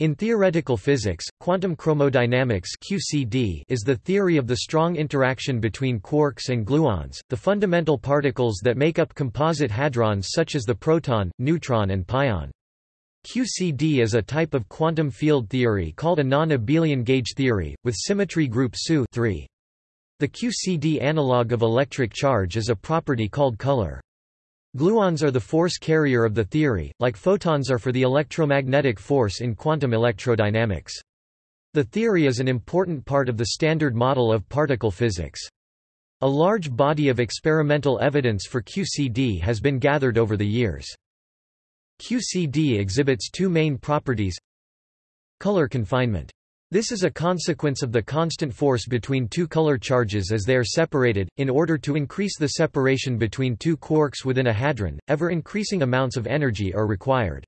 In theoretical physics, quantum chromodynamics (QCD) is the theory of the strong interaction between quarks and gluons, the fundamental particles that make up composite hadrons such as the proton, neutron and pion. QCD is a type of quantum field theory called a non-abelian gauge theory, with symmetry group SU 3. The QCD analog of electric charge is a property called color. Gluons are the force carrier of the theory, like photons are for the electromagnetic force in quantum electrodynamics. The theory is an important part of the standard model of particle physics. A large body of experimental evidence for QCD has been gathered over the years. QCD exhibits two main properties Color confinement this is a consequence of the constant force between two color charges as they are separated. In order to increase the separation between two quarks within a hadron, ever increasing amounts of energy are required.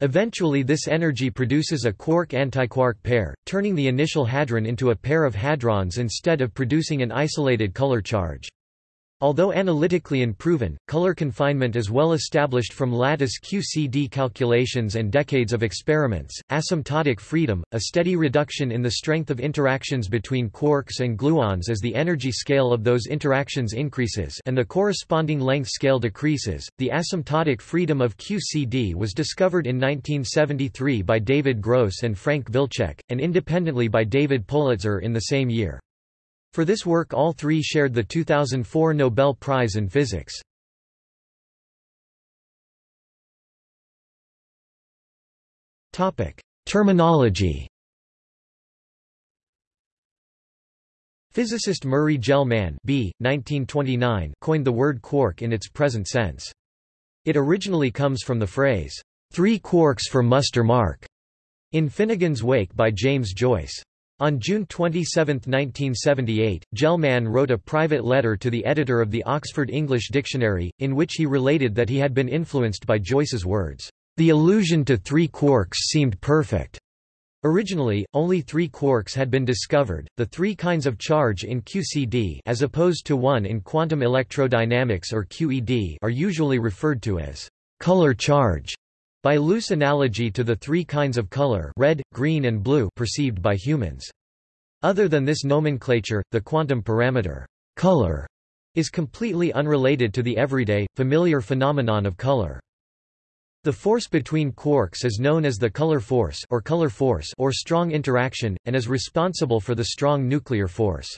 Eventually this energy produces a quark-antiquark pair, turning the initial hadron into a pair of hadrons instead of producing an isolated color charge. Although analytically unproven, color confinement is well established from lattice QCD calculations and decades of experiments. Asymptotic freedom, a steady reduction in the strength of interactions between quarks and gluons as the energy scale of those interactions increases and the corresponding length scale decreases. The asymptotic freedom of QCD was discovered in 1973 by David Gross and Frank Wilczek, and independently by David Politzer in the same year. For this work all three shared the 2004 Nobel Prize in Physics. Terminology Physicist Murray Gell-Mann B. 1929 coined the word quark in its present sense. It originally comes from the phrase, three quarks for muster mark, in Finnegans Wake by James Joyce. On June 27, 1978, Gell-Mann wrote a private letter to the editor of the Oxford English Dictionary, in which he related that he had been influenced by Joyce's words. The allusion to three quarks seemed perfect. Originally, only three quarks had been discovered, the three kinds of charge in QCD as opposed to one in quantum electrodynamics or QED are usually referred to as color charge. By loose analogy to the three kinds of color red, green and blue perceived by humans. Other than this nomenclature, the quantum parameter color is completely unrelated to the everyday, familiar phenomenon of color. The force between quarks is known as the color force or color force or strong interaction, and is responsible for the strong nuclear force.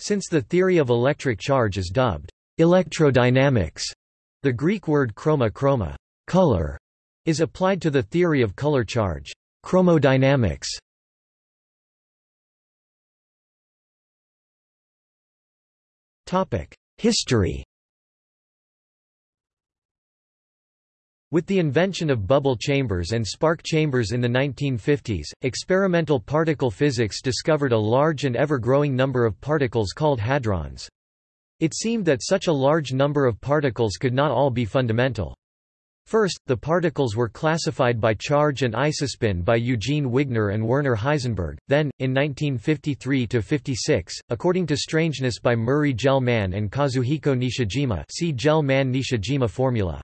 Since the theory of electric charge is dubbed electrodynamics, the Greek word chroma chroma color is applied to the theory of color charge chromodynamics. History With the invention of bubble chambers and spark chambers in the 1950s, experimental particle physics discovered a large and ever-growing number of particles called hadrons. It seemed that such a large number of particles could not all be fundamental. First, the particles were classified by charge and isospin by Eugene Wigner and Werner Heisenberg, then, in 1953–56, according to strangeness by Murray Gell-Mann and Kazuhiko Nishijima see Gell-Mann-Nishijima formula.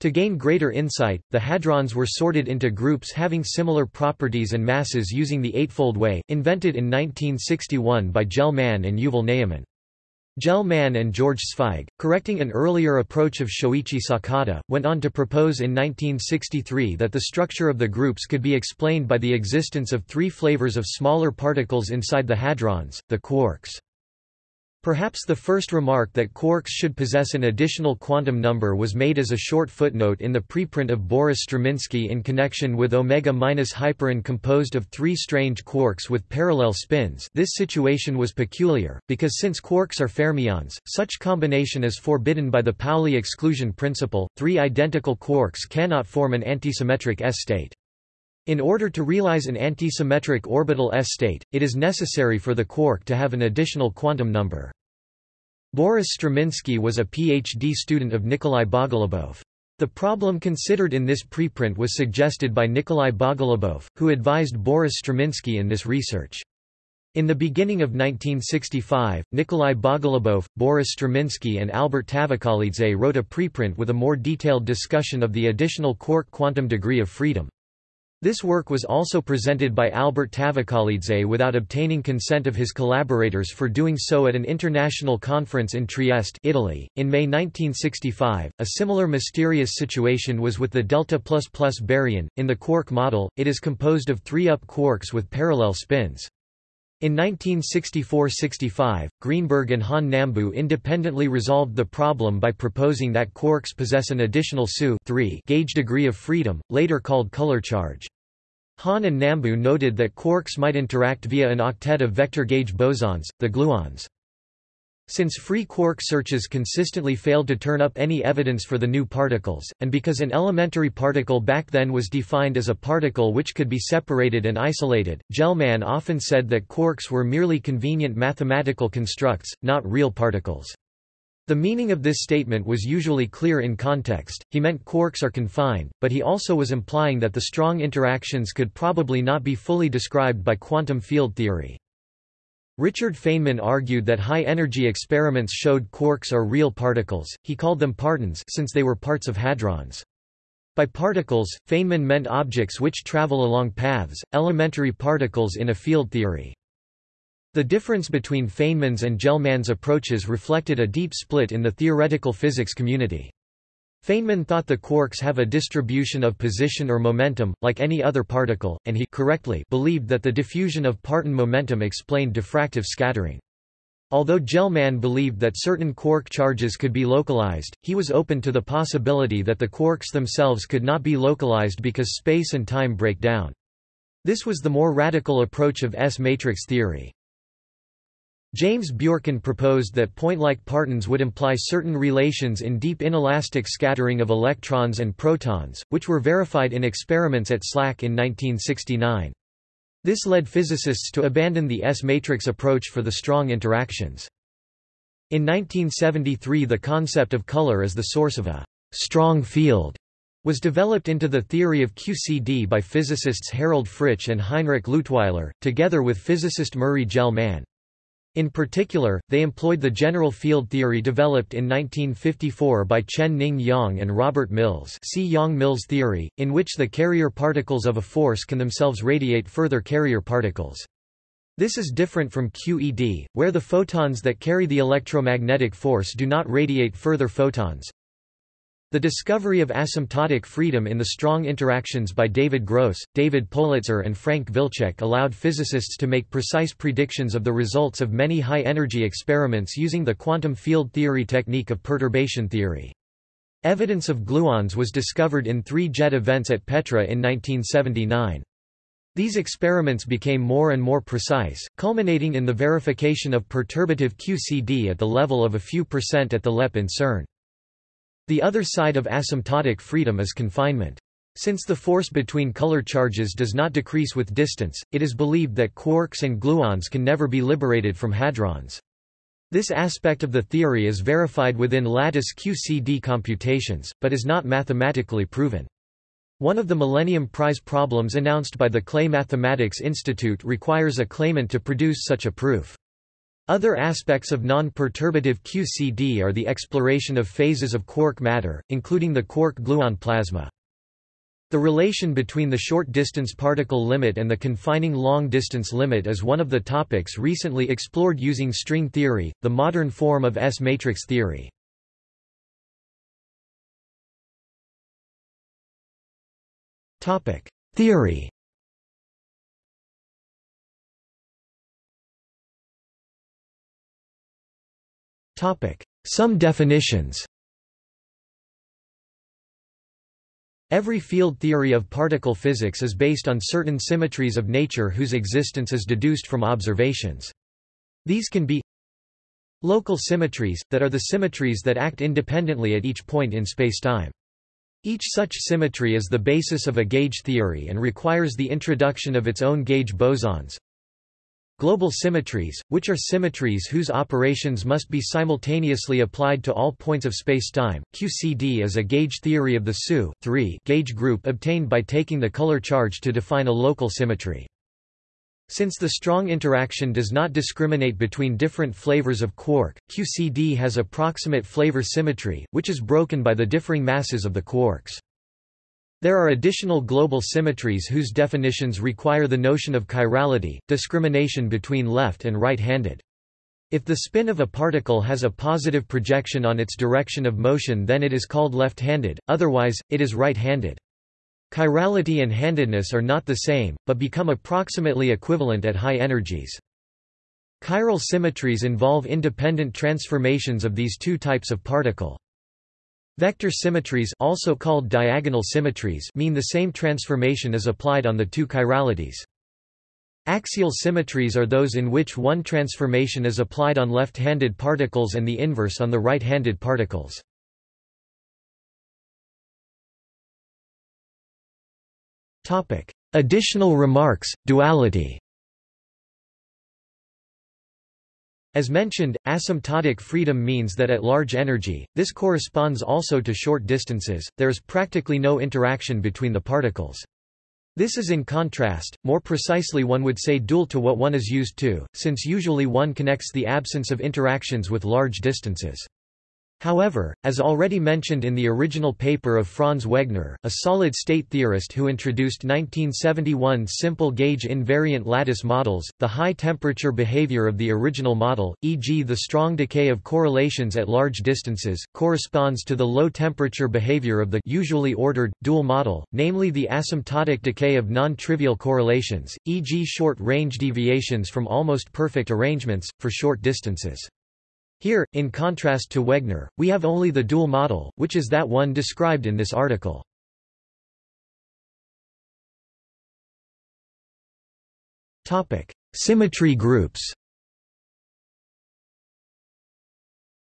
To gain greater insight, the hadrons were sorted into groups having similar properties and masses using the Eightfold Way, invented in 1961 by Gell-Mann and Yuval Ne'eman. Gell-Mann and George Zweig, correcting an earlier approach of Shoichi Sakata, went on to propose in 1963 that the structure of the groups could be explained by the existence of three flavors of smaller particles inside the hadrons, the quarks. Perhaps the first remark that quarks should possess an additional quantum number was made as a short footnote in the preprint of Boris Struminsky in connection with omega minus hyperon composed of three strange quarks with parallel spins this situation was peculiar, because since quarks are fermions, such combination is forbidden by the Pauli exclusion principle, three identical quarks cannot form an antisymmetric S-state. In order to realize an antisymmetric orbital S-state, it is necessary for the quark to have an additional quantum number. Boris Struminsky was a PhD student of Nikolai Bogolubov. The problem considered in this preprint was suggested by Nikolai Bogolubov, who advised Boris Struminsky in this research. In the beginning of 1965, Nikolai Bogolubov, Boris Struminsky and Albert Tavkhelidze wrote a preprint with a more detailed discussion of the additional quark quantum degree of freedom. This work was also presented by Albert Tavkhelidze without obtaining consent of his collaborators for doing so at an international conference in Trieste, Italy. In May 1965, a similar mysterious situation was with the delta plus plus baryon. In the quark model, it is composed of three up quarks with parallel spins. In 1964–65, Greenberg and Han Nambu independently resolved the problem by proposing that quarks possess an additional SU gauge degree of freedom, later called color charge. Han and Nambu noted that quarks might interact via an octet of vector gauge bosons, the gluons. Since free quark searches consistently failed to turn up any evidence for the new particles, and because an elementary particle back then was defined as a particle which could be separated and isolated, Gell-Mann often said that quarks were merely convenient mathematical constructs, not real particles. The meaning of this statement was usually clear in context, he meant quarks are confined, but he also was implying that the strong interactions could probably not be fully described by quantum field theory. Richard Feynman argued that high-energy experiments showed quarks are real particles, he called them partons since they were parts of hadrons. By particles, Feynman meant objects which travel along paths, elementary particles in a field theory. The difference between Feynman's and Gell-Mann's approaches reflected a deep split in the theoretical physics community. Feynman thought the quarks have a distribution of position or momentum, like any other particle, and he correctly believed that the diffusion of parton momentum explained diffractive scattering. Although Gell-Mann believed that certain quark charges could be localized, he was open to the possibility that the quarks themselves could not be localized because space and time break down. This was the more radical approach of S-matrix theory. James Bjorken proposed that point-like partons would imply certain relations in deep inelastic scattering of electrons and protons, which were verified in experiments at SLAC in 1969. This led physicists to abandon the S-matrix approach for the strong interactions. In 1973 the concept of color as the source of a strong field was developed into the theory of QCD by physicists Harald Fritzsch and Heinrich Leutwiler, together with physicist Murray Gell-Mann. In particular, they employed the general field theory developed in 1954 by Chen-Ning Yang and Robert Mills see Yang-Mills theory, in which the carrier particles of a force can themselves radiate further carrier particles. This is different from QED, where the photons that carry the electromagnetic force do not radiate further photons. The discovery of asymptotic freedom in the strong interactions by David Gross, David Politzer and Frank Wilczek allowed physicists to make precise predictions of the results of many high-energy experiments using the quantum field theory technique of perturbation theory. Evidence of gluons was discovered in three jet events at Petra in 1979. These experiments became more and more precise, culminating in the verification of perturbative QCD at the level of a few percent at the LEP in CERN. The other side of asymptotic freedom is confinement. Since the force between color charges does not decrease with distance, it is believed that quarks and gluons can never be liberated from hadrons. This aspect of the theory is verified within lattice QCD computations, but is not mathematically proven. One of the Millennium Prize problems announced by the Clay Mathematics Institute requires a claimant to produce such a proof. Other aspects of non-perturbative QCD are the exploration of phases of quark matter, including the quark-gluon plasma. The relation between the short-distance particle limit and the confining long-distance limit is one of the topics recently explored using string theory, the modern form of S-matrix theory. Theory Some definitions Every field theory of particle physics is based on certain symmetries of nature whose existence is deduced from observations. These can be local symmetries, that are the symmetries that act independently at each point in spacetime. Each such symmetry is the basis of a gauge theory and requires the introduction of its own gauge bosons. Global symmetries, which are symmetries whose operations must be simultaneously applied to all points of spacetime. QCD is a gauge theory of the SU gauge group obtained by taking the color charge to define a local symmetry. Since the strong interaction does not discriminate between different flavors of quark, QCD has approximate flavor symmetry, which is broken by the differing masses of the quarks. There are additional global symmetries whose definitions require the notion of chirality, discrimination between left and right-handed. If the spin of a particle has a positive projection on its direction of motion then it is called left-handed, otherwise, it is right-handed. Chirality and handedness are not the same, but become approximately equivalent at high energies. Chiral symmetries involve independent transformations of these two types of particle. Vector symmetries also called diagonal symmetries mean the same transformation is applied on the two chiralities. Axial symmetries are those in which one transformation is applied on left-handed particles and the inverse on the right-handed particles. Additional remarks, duality As mentioned, asymptotic freedom means that at large energy, this corresponds also to short distances, there is practically no interaction between the particles. This is in contrast, more precisely one would say dual to what one is used to, since usually one connects the absence of interactions with large distances. However, as already mentioned in the original paper of Franz Wegner, a solid-state theorist who introduced 1971 simple gauge invariant lattice models, the high-temperature behavior of the original model, e.g. the strong decay of correlations at large distances, corresponds to the low-temperature behavior of the usually ordered, dual model, namely the asymptotic decay of non-trivial correlations, e.g. short-range deviations from almost perfect arrangements, for short distances. Here, in contrast to Wegner, we have only the dual model, which is that one described in this article. Topic: Symmetry groups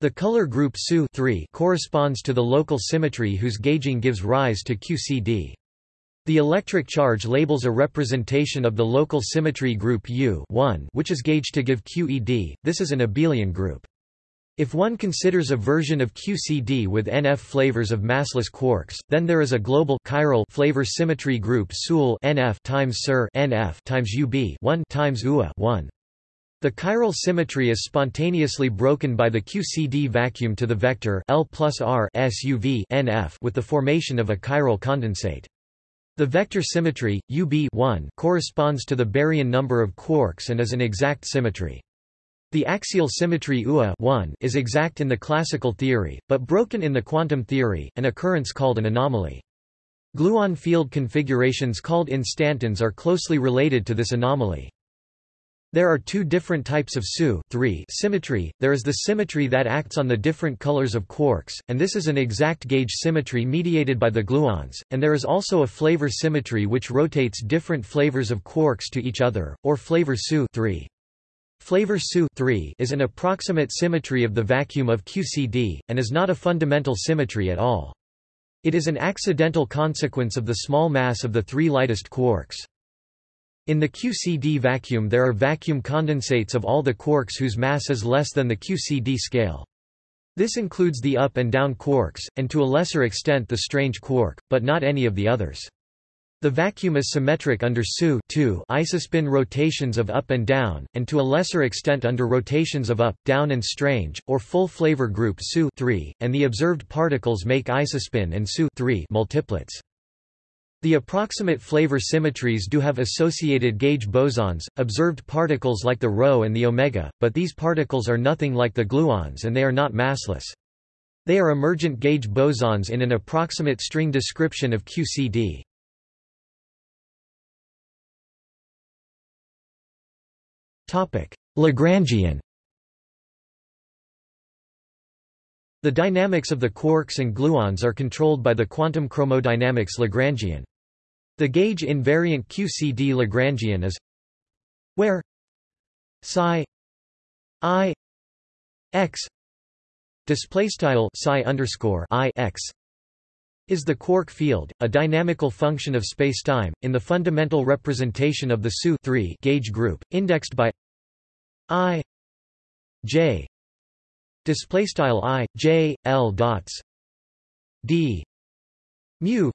The color group SU corresponds to the local symmetry whose gauging gives rise to QCD. The electric charge labels a representation of the local symmetry group U which is gauged to give QED, this is an abelian group. If one considers a version of QCD with NF flavors of massless quarks, then there is a global chiral flavor symmetry group SUL NF times SIR NF times UB 1 times UA 1. The chiral symmetry is spontaneously broken by the QCD vacuum to the vector L plus R SUV NF with the formation of a chiral condensate. The vector symmetry, UB 1 corresponds to the baryon number of quarks and is an exact symmetry. The axial symmetry UA is exact in the classical theory, but broken in the quantum theory, an occurrence called an anomaly. Gluon field configurations called instantons are closely related to this anomaly. There are two different types of SU symmetry, there is the symmetry that acts on the different colors of quarks, and this is an exact gauge symmetry mediated by the gluons, and there is also a flavor symmetry which rotates different flavors of quarks to each other, or flavor SU Flavor SU is an approximate symmetry of the vacuum of QCD, and is not a fundamental symmetry at all. It is an accidental consequence of the small mass of the three lightest quarks. In the QCD vacuum there are vacuum condensates of all the quarks whose mass is less than the QCD scale. This includes the up and down quarks, and to a lesser extent the strange quark, but not any of the others. The vacuum is symmetric under SU isospin rotations of up and down, and to a lesser extent under rotations of up, down and strange, or full flavor group SU and the observed particles make isospin and SU multiplets. The approximate flavor symmetries do have associated gauge bosons, observed particles like the rho and the omega, but these particles are nothing like the gluons and they are not massless. They are emergent gauge bosons in an approximate string description of QCD. Lagrangian The dynamics of the quarks and gluons are controlled by the quantum chromodynamics Lagrangian. The gauge invariant QCD Lagrangian is where psi i x display style psi underscore i x is the quark field, a dynamical function of spacetime, in the fundamental representation of the SU gauge group, indexed by i j displaystyle i j l dots d mu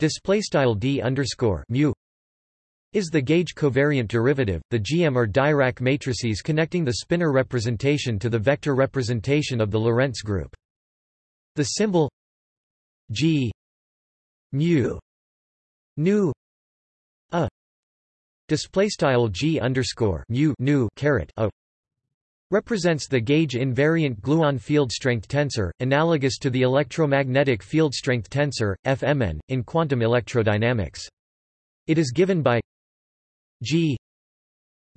displaystyle d underscore mu is the gauge covariant derivative, the GM or Dirac matrices connecting the spinor representation to the vector representation of the Lorentz group. The symbol G. Mu nu a. Display style g underscore mu nu caret a. Represents the gauge invariant gluon field strength tensor, analogous to the electromagnetic field strength tensor, FMN, in quantum electrodynamics. It is given by g.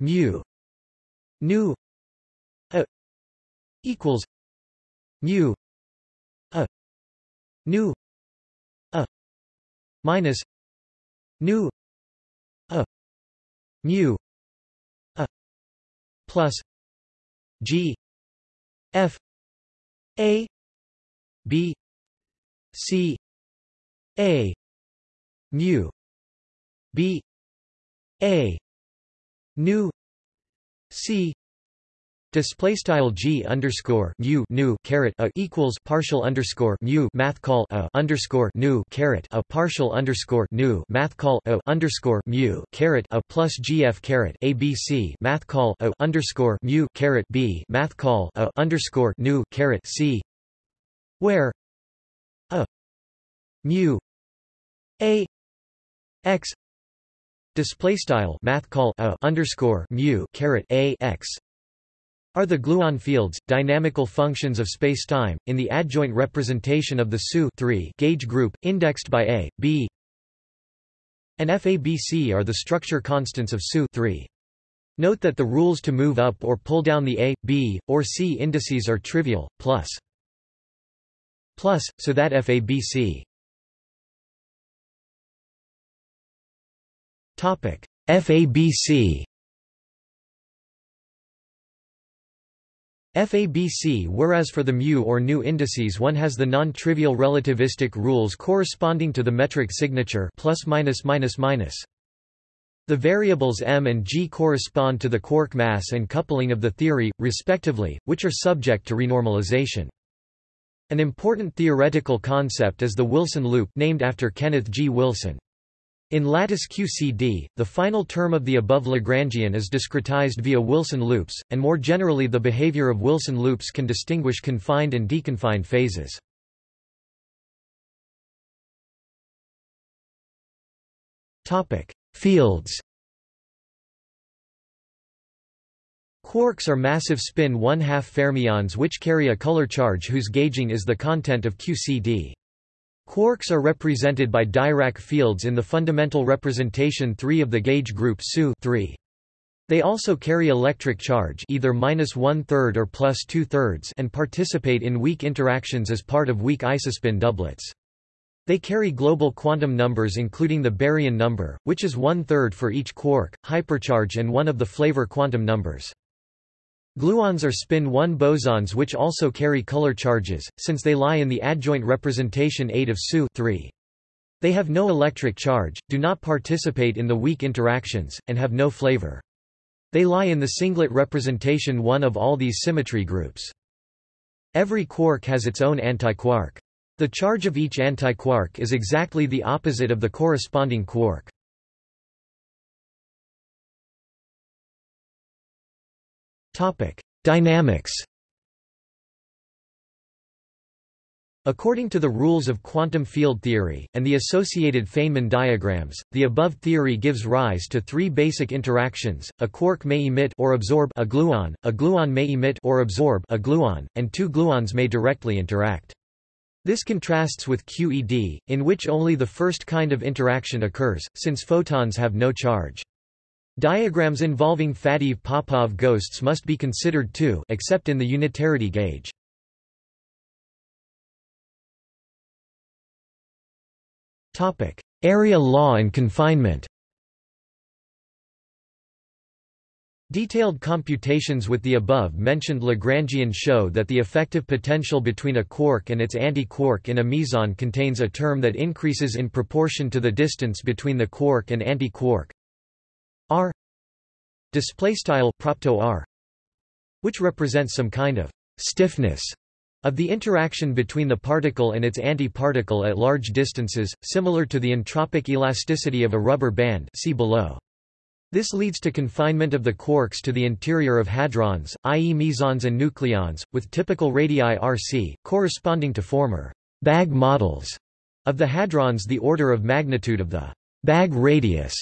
Mu. Nu a. Equals mu. A. Nu minus nu a mu a plus G F A B C A mu B A nu C Display style g underscore mu nu caret a equals partial underscore mu math call a underscore nu caret a partial underscore nu math call a underscore mu caret a plus gf caret abc math call a underscore mu caret b math call a underscore nu caret c where a mu a x display style math call a underscore mu caret a x are the gluon fields, dynamical functions of spacetime, in the adjoint representation of the SU gauge group, indexed by A, B, and FABC are the structure constants of SU Note that the rules to move up or pull down the A, B, or C indices are trivial, plus plus, so that FABC FABC FABC Whereas for the mu or nu indices one has the non-trivial relativistic rules corresponding to the metric signature plus minus minus minus. The variables m and g correspond to the quark mass and coupling of the theory, respectively, which are subject to renormalization. An important theoretical concept is the Wilson loop named after Kenneth G. Wilson. In lattice QCD, the final term of the above Lagrangian is discretized via Wilson loops, and more generally the behavior of Wilson loops can distinguish confined and deconfined phases. Fields Quarks are massive spin one-half fermions which carry a color charge whose gauging is the content of QCD. Quarks are represented by Dirac fields in the fundamental representation 3 of the gauge group SU 3. They also carry electric charge either minus one-third or plus two-thirds and participate in weak interactions as part of weak isospin doublets. They carry global quantum numbers including the baryon number, which is one-third for each quark, hypercharge and one of the flavor quantum numbers. Gluons are spin-1 bosons which also carry color charges, since they lie in the adjoint representation 8 of SU 3. They have no electric charge, do not participate in the weak interactions, and have no flavor. They lie in the singlet representation 1 of all these symmetry groups. Every quark has its own antiquark. The charge of each antiquark is exactly the opposite of the corresponding quark. Dynamics According to the rules of quantum field theory, and the associated Feynman diagrams, the above theory gives rise to three basic interactions, a quark may emit or absorb a gluon, a gluon may emit or absorb a gluon, and two gluons may directly interact. This contrasts with QED, in which only the first kind of interaction occurs, since photons have no charge. Diagrams involving Faddeev-Popov ghosts must be considered too except in the unitarity gauge. Area law and confinement. Detailed computations with the above-mentioned Lagrangian show that the effective potential between a quark and its anti-quark in a meson contains a term that increases in proportion to the distance between the quark and anti-quark, display style propto r which represents some kind of stiffness of the interaction between the particle and its anti-particle at large distances, similar to the entropic elasticity of a rubber band see below. This leads to confinement of the quarks to the interior of hadrons, i.e. mesons and nucleons, with typical radii Rc, corresponding to former bag models Of the hadrons the order of magnitude of the bag radius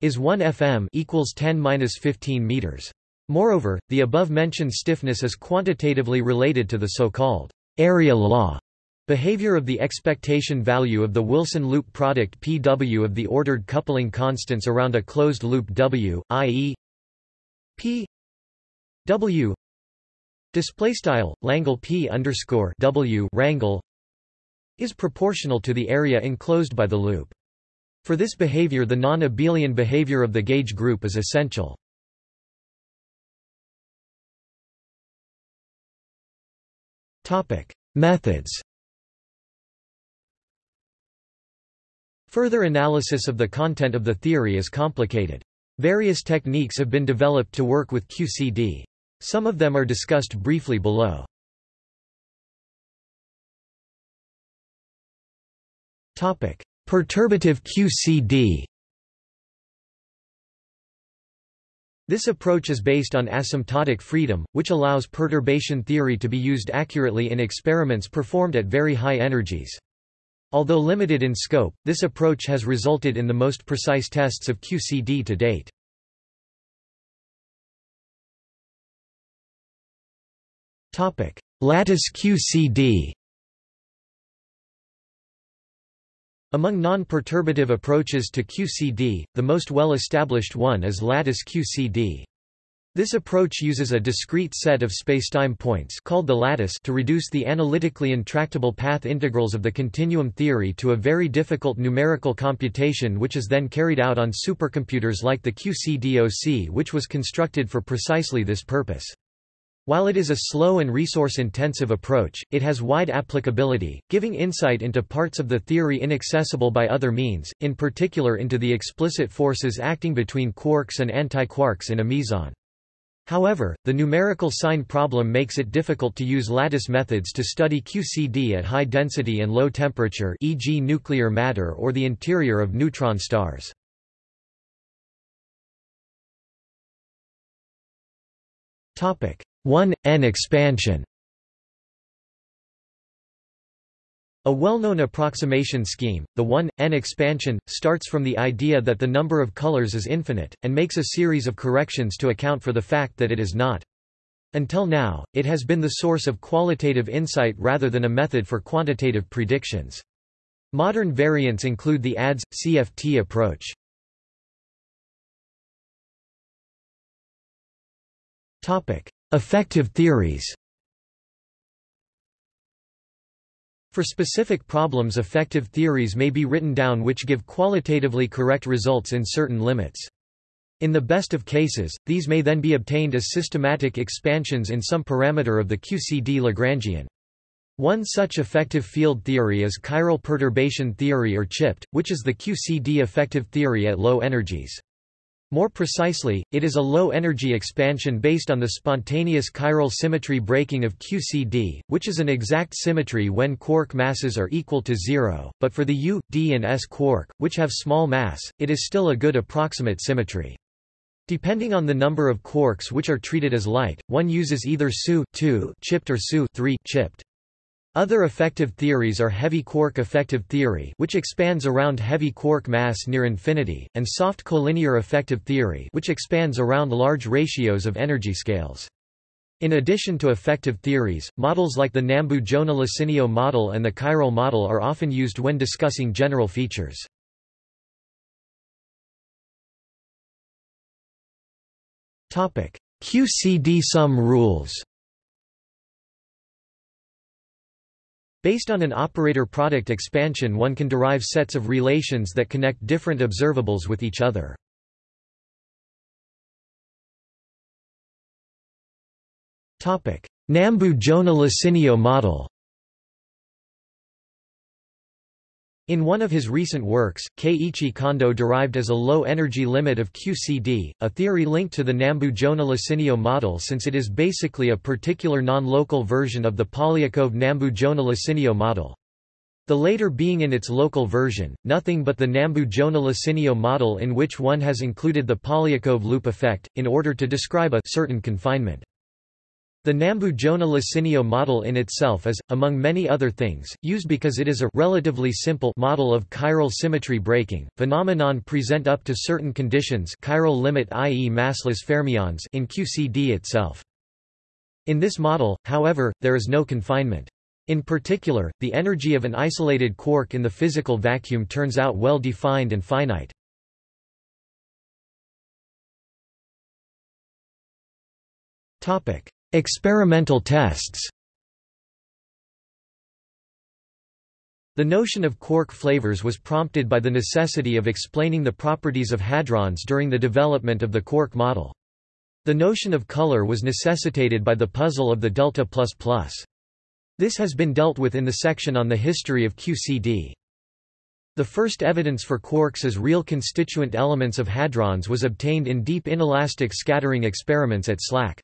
is 1 fm equals 10-15 meters. Moreover, the above-mentioned stiffness is quantitatively related to the so-called area law behavior of the expectation value of the Wilson loop product Pw of the ordered coupling constants around a closed loop W, i.e. P W display style Langle P underscore W rangle is proportional to the area enclosed by the loop. For this behavior the non-abelian behavior of the gauge group is essential. Methods Further analysis of the content of the theory is complicated. Various techniques have been developed to work with QCD. Some of them are discussed briefly below. Perturbative QCD This approach is based on asymptotic freedom, which allows perturbation theory to be used accurately in experiments performed at very high energies. Although limited in scope, this approach has resulted in the most precise tests of QCD to date. Lattice QCD Among non-perturbative approaches to QCD, the most well-established one is lattice QCD. This approach uses a discrete set of spacetime points called the lattice to reduce the analytically intractable path integrals of the continuum theory to a very difficult numerical computation which is then carried out on supercomputers like the QCDOC which was constructed for precisely this purpose. While it is a slow and resource-intensive approach, it has wide applicability, giving insight into parts of the theory inaccessible by other means, in particular into the explicit forces acting between quarks and antiquarks in a meson. However, the numerical sign problem makes it difficult to use lattice methods to study QCD at high density and low temperature e.g. nuclear matter or the interior of neutron stars. Topic 1, n expansion A well-known approximation scheme, the 1, n expansion, starts from the idea that the number of colors is infinite, and makes a series of corrections to account for the fact that it is not. Until now, it has been the source of qualitative insight rather than a method for quantitative predictions. Modern variants include the ADS, CFT approach. Effective theories For specific problems effective theories may be written down which give qualitatively correct results in certain limits. In the best of cases, these may then be obtained as systematic expansions in some parameter of the QCD Lagrangian. One such effective field theory is chiral perturbation theory or CHIPT, which is the QCD effective theory at low energies. More precisely, it is a low-energy expansion based on the spontaneous chiral symmetry breaking of QCD, which is an exact symmetry when quark masses are equal to zero, but for the U, D and S quark, which have small mass, it is still a good approximate symmetry. Depending on the number of quarks which are treated as light, one uses either SU chipped or SU chipped. Other effective theories are heavy quark effective theory which expands around heavy quark mass near infinity, and soft collinear effective theory which expands around large ratios of energy scales. In addition to effective theories, models like the Nambu-Jona-Lasinio model and the chiral model are often used when discussing general features. QCD sum rules Based on an operator product expansion one can derive sets of relations that connect different observables with each other. Nambu-Jona-Lasinio model In one of his recent works, Keiichi Kondo derived as a low-energy limit of QCD, a theory linked to the Nambu-Jona-Lasinio model since it is basically a particular non-local version of the Polyakov Nambu-Jona-Lasinio model. The later being in its local version, nothing but the Nambu-Jona-Lasinio model in which one has included the Polyakov loop effect, in order to describe a certain confinement. The Nambu-Jona-Lasinio model in itself is, among many other things, used because it is a relatively simple model of chiral symmetry breaking. Phenomenon present up to certain conditions chiral limit i.e. massless fermions in QCD itself. In this model, however, there is no confinement. In particular, the energy of an isolated quark in the physical vacuum turns out well defined and finite. Topic: Experimental tests The notion of quark flavors was prompted by the necessity of explaining the properties of hadrons during the development of the quark model. The notion of color was necessitated by the puzzle of the delta++. This has been dealt with in the section on the history of QCD. The first evidence for quarks as real constituent elements of hadrons was obtained in deep inelastic scattering experiments at SLAC.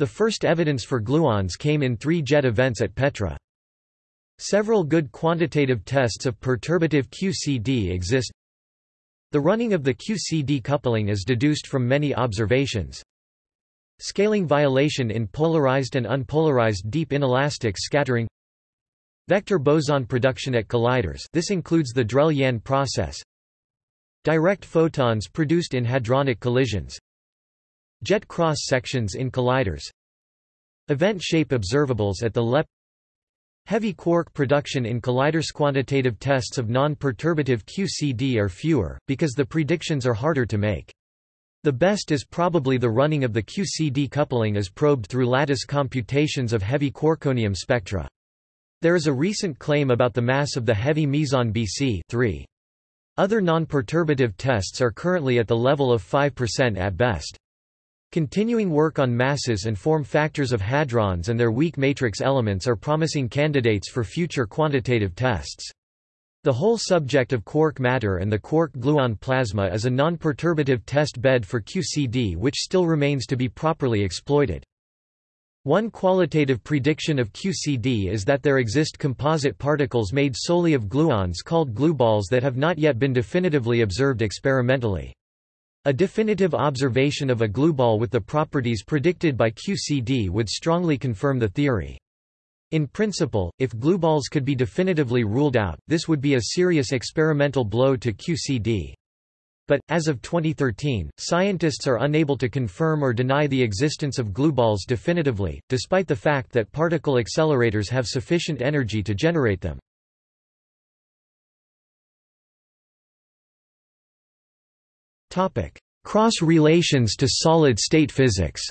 The first evidence for gluons came in three jet events at Petra. Several good quantitative tests of perturbative QCD exist. The running of the QCD coupling is deduced from many observations. Scaling violation in polarized and unpolarized deep inelastic scattering Vector boson production at colliders this includes the Drell-Yan process Direct photons produced in hadronic collisions Jet cross-sections in colliders Event shape observables at the LEP Heavy quark production in colliders quantitative tests of non-perturbative QCD are fewer, because the predictions are harder to make. The best is probably the running of the QCD coupling as probed through lattice computations of heavy quarkonium spectra. There is a recent claim about the mass of the heavy meson Bc 3. Other non-perturbative tests are currently at the level of 5% at best. Continuing work on masses and form factors of hadrons and their weak matrix elements are promising candidates for future quantitative tests. The whole subject of quark matter and the quark-gluon plasma is a non-perturbative test bed for QCD which still remains to be properly exploited. One qualitative prediction of QCD is that there exist composite particles made solely of gluons called glueballs that have not yet been definitively observed experimentally. A definitive observation of a glueball with the properties predicted by QCD would strongly confirm the theory. In principle, if glueballs could be definitively ruled out, this would be a serious experimental blow to QCD. But, as of 2013, scientists are unable to confirm or deny the existence of glueballs definitively, despite the fact that particle accelerators have sufficient energy to generate them. Cross relations to solid-state physics.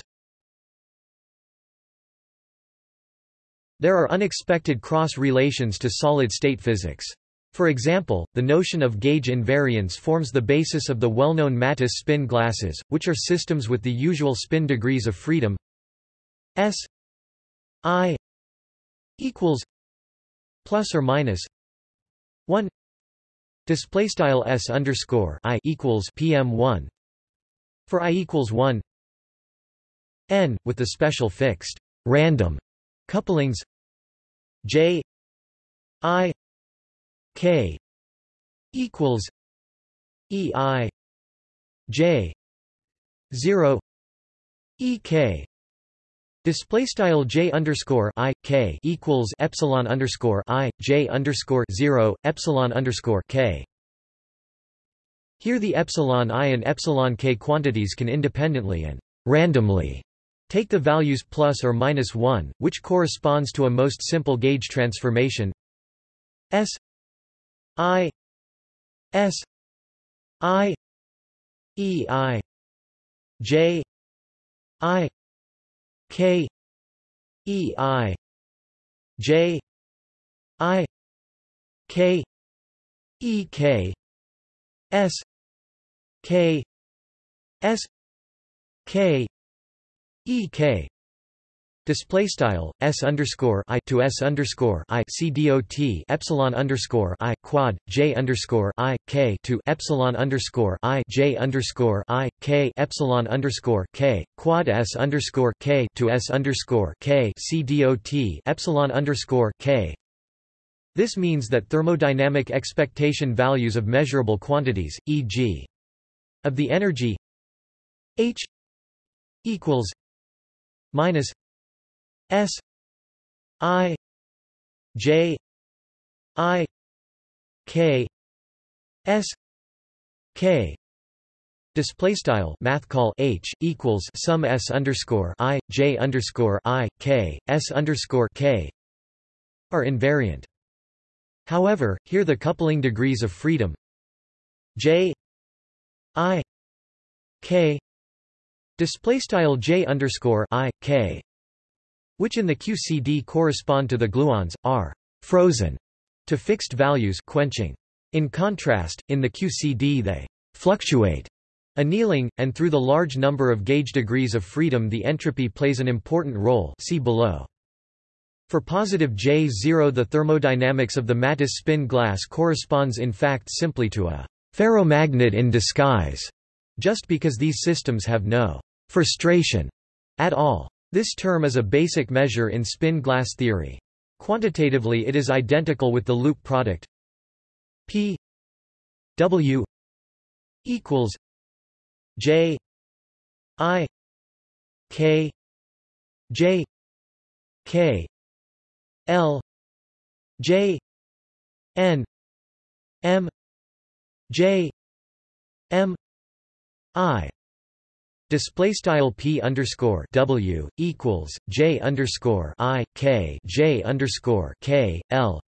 There are unexpected cross-relations to solid-state physics. For example, the notion of gauge invariance forms the basis of the well-known Mattis spin glasses, which are systems with the usual spin degrees of freedom. S i equals plus or minus 1 Display style s underscore i equals pm one for i equals one n with the special fixed random couplings j i k equals e i j zero e k Display style j underscore i k equals epsilon underscore i j underscore zero epsilon underscore k. Here the epsilon i and epsilon k quantities can independently and randomly take the values plus or minus one, which corresponds to a most simple gauge transformation s i s i e i j i K E I J I K E K S K S K E K Display style s underscore i to s underscore i c dot epsilon underscore i quad j underscore i k to epsilon underscore i j underscore i k epsilon underscore k quad s underscore k to s underscore k c dot epsilon underscore k. This means that thermodynamic expectation values of measurable quantities, e.g., of the energy h equals minus S I J I K S K Display style math call H equals sum S underscore I J underscore I K S underscore K are invariant. However, here the coupling degrees of freedom J I K display style J underscore I K which in the QCD correspond to the gluons are frozen to fixed values quenching. In contrast, in the QCD they fluctuate Annealing, and through the large number of gauge degrees of freedom the entropy plays an important role see below. For positive J0 the thermodynamics of the Mattis spin glass corresponds in fact simply to a ferromagnet in disguise, just because these systems have no frustration at all. This term is a basic measure in spin glass theory. Quantitatively it is identical with the loop product P W equals J I K J K L J N M J M I Display style p underscore w equals j underscore i k j underscore k l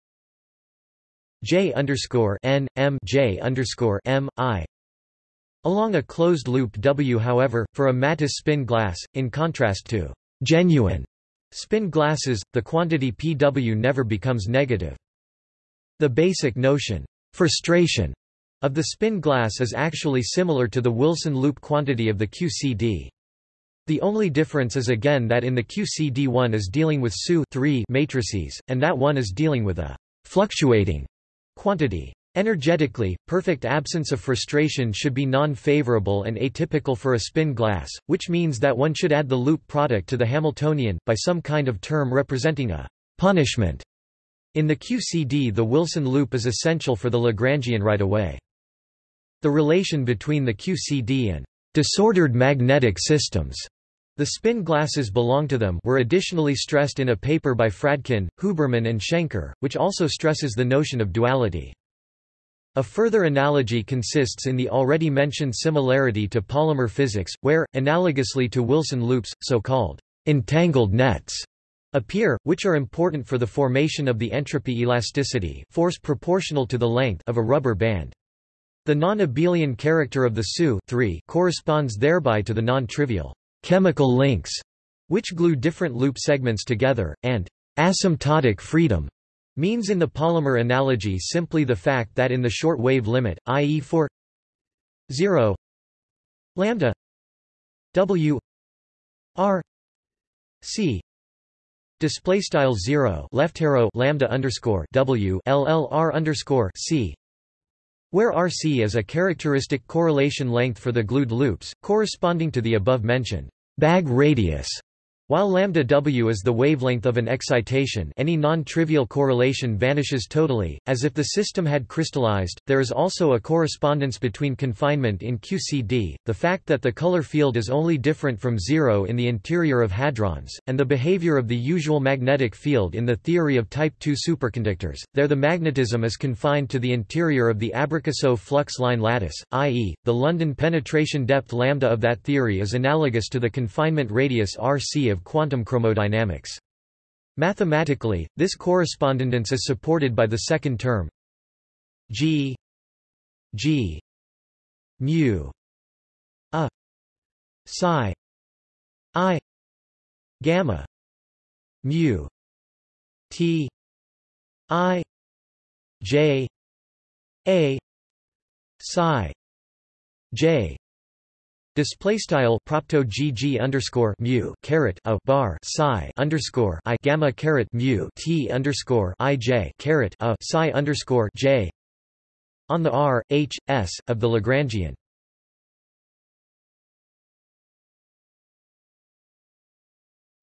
j underscore n m j underscore m i Along a closed loop W however, for a Mattis spin glass, in contrast to genuine spin glasses, the quantity Pw never becomes negative. The basic notion frustration of the spin glass is actually similar to the Wilson loop quantity of the QCD. The only difference is again that in the QCD one is dealing with SU matrices, and that one is dealing with a fluctuating quantity. Energetically, perfect absence of frustration should be non-favorable and atypical for a spin glass, which means that one should add the loop product to the Hamiltonian, by some kind of term representing a punishment. In the QCD the Wilson loop is essential for the Lagrangian right away. The relation between the QCD and disordered magnetic systems the spin glasses belong to them were additionally stressed in a paper by Fradkin, Huberman and Shenker, which also stresses the notion of duality. A further analogy consists in the already mentioned similarity to polymer physics, where, analogously to Wilson loops, so-called entangled nets appear, which are important for the formation of the entropy elasticity force proportional to the length of a rubber band. The non-abelian character of the SU corresponds thereby to the non-trivial chemical links, which glue different loop segments together, and asymptotic freedom Means in the polymer analogy simply the fact that in the short wave limit, i.e. for 0 lambda w r c display style 0 left arrow lambda underscore w llr underscore c where rc is a characteristic correlation length for the glued loops corresponding to the above mentioned bag radius while lambda w is the wavelength of an excitation any non-trivial correlation vanishes totally, as if the system had crystallized. There is also a correspondence between confinement in QCD, the fact that the color field is only different from zero in the interior of hadrons, and the behavior of the usual magnetic field in the theory of type II superconductors. There the magnetism is confined to the interior of the Abrikosov flux line lattice, i.e., the London penetration depth lambda of that theory is analogous to the confinement radius rc of quantum chromodynamics. Mathematically, this correspondence is supported by the second term g g mu a psi i gamma mu t i j a psi j Display style propto gg underscore mu caret a bar psi underscore i gamma caret mu t underscore i j caret a psi underscore j on the r h s of the Lagrangian.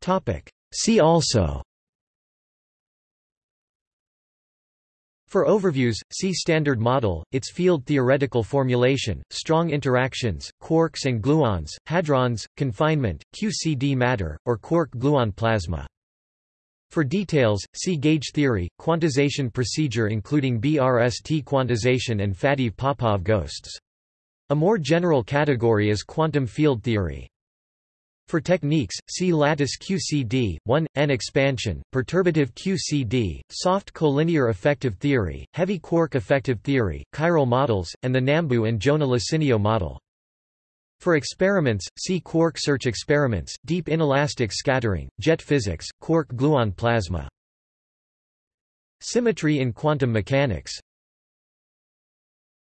Topic. See also. For overviews, see Standard Model, its field theoretical formulation, strong interactions, quarks and gluons, hadrons, confinement, QCD matter, or quark-gluon plasma. For details, see gauge theory, quantization procedure including BRST quantization and Faddeev-Popov ghosts. A more general category is quantum field theory. For techniques, see lattice QCD, 1, N expansion, perturbative QCD, soft collinear effective theory, heavy quark effective theory, chiral models, and the Nambu and Jona-Lasinio model. For experiments, see quark search experiments, deep inelastic scattering, jet physics, quark gluon plasma. Symmetry in quantum mechanics